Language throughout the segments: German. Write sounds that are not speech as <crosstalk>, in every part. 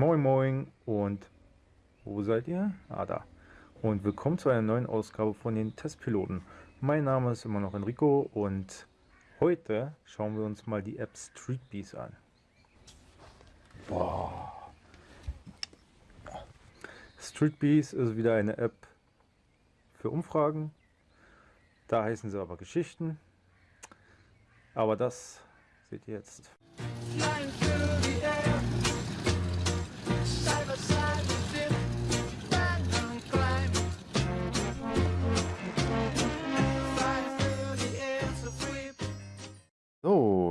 Moin Moin und wo seid ihr? Ah, da. Und willkommen zu einer neuen Ausgabe von den Testpiloten. Mein Name ist immer noch Enrico und heute schauen wir uns mal die App Streetbees an. Boah. Streetbees ist wieder eine App für Umfragen. Da heißen sie aber Geschichten. Aber das seht ihr jetzt. So,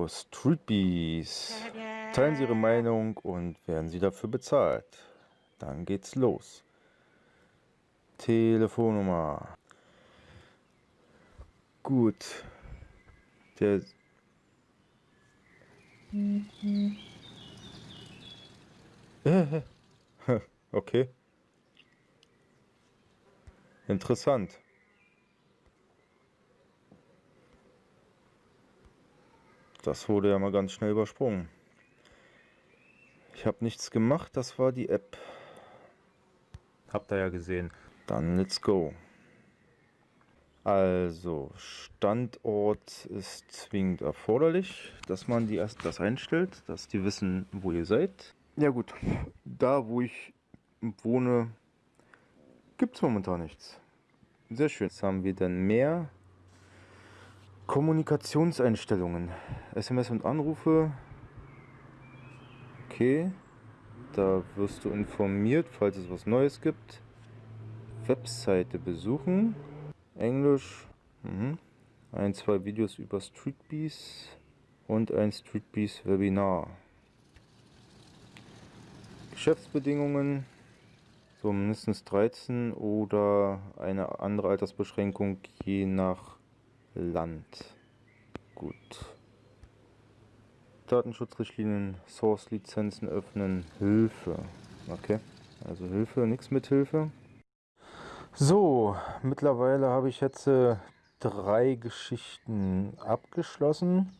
Streetbees. Teilen Sie Ihre Meinung und werden Sie dafür bezahlt. Dann geht's los. Telefonnummer. Gut. Der. <laughs> okay. Interessant. Das wurde ja mal ganz schnell übersprungen. Ich habe nichts gemacht, das war die App. Habt ihr ja gesehen. Dann let's go. Also, Standort ist zwingend erforderlich, dass man die erst das einstellt, dass die wissen, wo ihr seid. Ja gut, da wo ich wohne, gibt es momentan nichts. Sehr schön. Jetzt haben wir dann mehr Kommunikationseinstellungen. SMS und Anrufe. Okay. Da wirst du informiert, falls es was Neues gibt. Webseite besuchen. Englisch. Mhm. Ein, zwei Videos über Streetbees und ein Streetbees Webinar. Geschäftsbedingungen. So mindestens 13 oder eine andere Altersbeschränkung je nach Land. Gut. Datenschutzrichtlinien, Source-Lizenzen öffnen, Hilfe. Okay, also Hilfe, nichts mit Hilfe. So, mittlerweile habe ich jetzt äh, drei Geschichten abgeschlossen.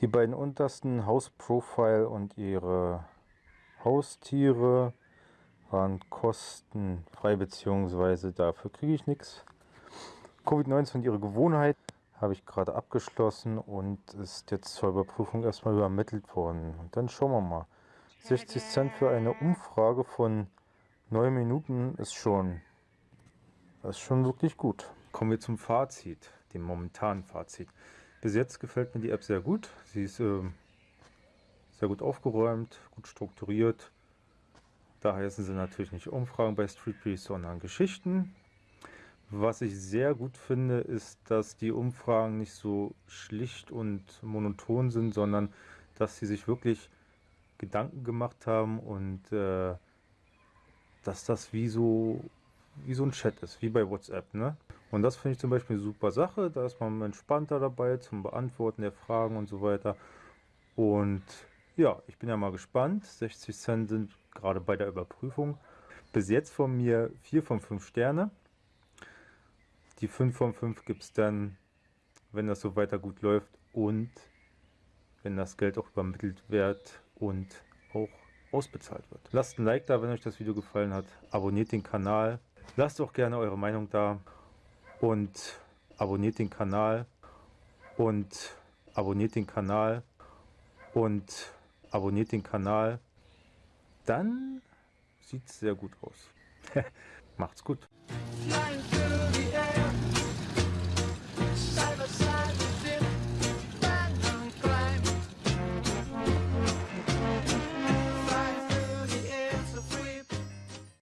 Die beiden untersten, House Profile und ihre Haustiere, waren kostenfrei, beziehungsweise dafür kriege ich nichts. Covid-19 und ihre Gewohnheit habe ich gerade abgeschlossen und ist jetzt zur Überprüfung erstmal übermittelt worden. Und dann schauen wir mal. 60 Cent für eine Umfrage von 9 Minuten ist schon, ist schon wirklich gut. Kommen wir zum Fazit, dem momentanen Fazit. Bis jetzt gefällt mir die App sehr gut. Sie ist äh, sehr gut aufgeräumt, gut strukturiert. Da heißen sie natürlich nicht Umfragen bei Streetbeast, sondern Geschichten. Was ich sehr gut finde, ist, dass die Umfragen nicht so schlicht und monoton sind, sondern dass sie sich wirklich Gedanken gemacht haben und äh, dass das wie so, wie so ein Chat ist, wie bei WhatsApp. Ne? Und das finde ich zum Beispiel eine super Sache. Da ist man entspannter dabei zum Beantworten der Fragen und so weiter. Und ja, ich bin ja mal gespannt. 60 Cent sind gerade bei der Überprüfung. Bis jetzt von mir 4 von 5 Sterne. Die 5 von 5 gibt es dann, wenn das so weiter gut läuft und wenn das Geld auch übermittelt wird und auch ausbezahlt wird. Lasst ein Like da, wenn euch das Video gefallen hat. Abonniert den Kanal. Lasst auch gerne eure Meinung da. Und abonniert den Kanal. Und abonniert den Kanal. Und abonniert den Kanal. Dann sieht es sehr gut aus. <laughs> Macht's gut.